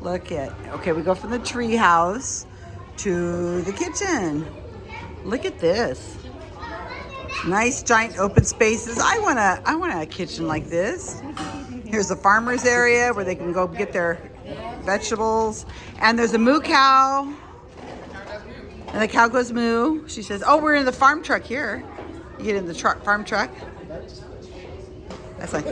Look at, okay, we go from the tree house to the kitchen. Look at this. Nice giant open spaces. I want a, I want a kitchen like this. Here's the farmer's area where they can go get their vegetables. And there's a moo cow. And the cow goes moo. She says, oh, we're in the farm truck here. You get in the truck, farm truck. That's like,